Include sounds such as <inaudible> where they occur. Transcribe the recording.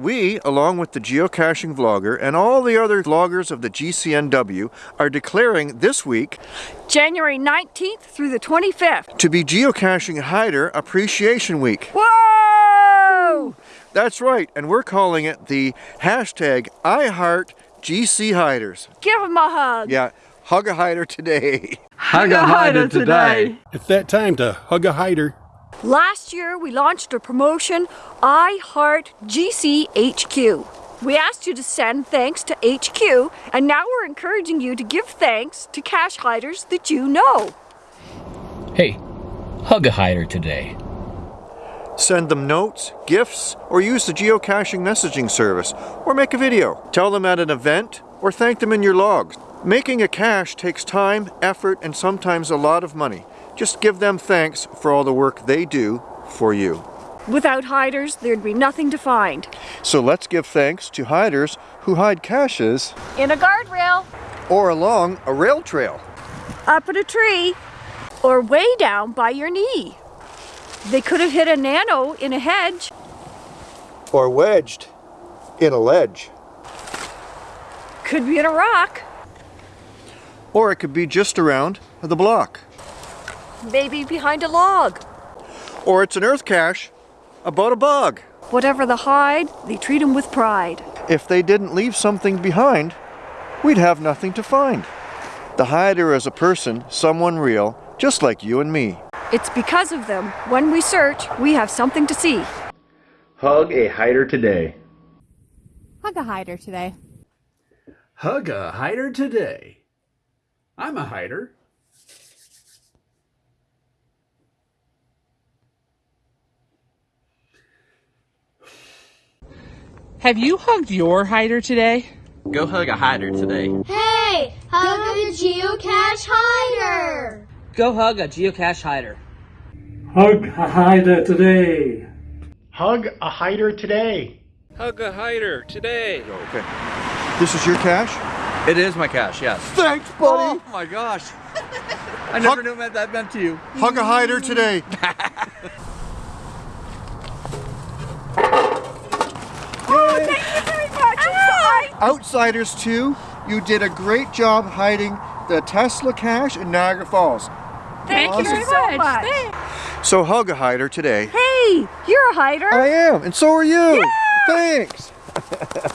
we, along with the geocaching vlogger and all the other vloggers of the GCNW, are declaring this week January 19th through the 25th. to be Geocaching Hider Appreciation Week. Whoa! That's right, and we're calling it the hashtag IHeartGCHiders. Give him a hug. Yeah, hug a hider today. Hug a hider today. It's that time to hug a hider. Last year we launched a promotion, I Heart GCHQ. We asked you to send thanks to HQ, and now we're encouraging you to give thanks to cache hiders that you know. Hey, hug a hider today. Send them notes, gifts, or use the geocaching messaging service, or make a video. Tell them at an event, or thank them in your logs. Making a cache takes time, effort, and sometimes a lot of money. Just give them thanks for all the work they do for you. Without hiders, there'd be nothing to find. So let's give thanks to hiders who hide caches In a guardrail, or along a rail trail. up in a tree, or way down by your knee. They could have hit a nano in a hedge. Or wedged in a ledge. Could be in a rock. Or it could be just around the block. Maybe behind a log. Or it's an earth cache about a bug. Whatever the hide, they treat 'em with pride. If they didn't leave something behind, we'd have nothing to find. The hider is a person, someone real, just like you and me. It's because of them, when we search, we have something to see. Hug a hider today. Hug a hider today. Hug a hider today. I'm a hider. Have you hugged your hider today? Go hug a hider today. Hey, hug a geocache hider. Go hug a geocache hider. Hug a hider today. Hug a hider today. Hug a hider today. Okay. This is your cache? It is my cache, yes. Thanks, buddy. Oh my gosh. <laughs> I never knew what that meant to you. Hug a hider today. <laughs> Oh, thank you very much. I'm sorry. Outsiders 2, you did a great job hiding the Tesla cache in Niagara Falls. Thank you Awesome. so much. So hug a hider today. Hey, you're a hider. I am, and so are you. Thanks. <laughs>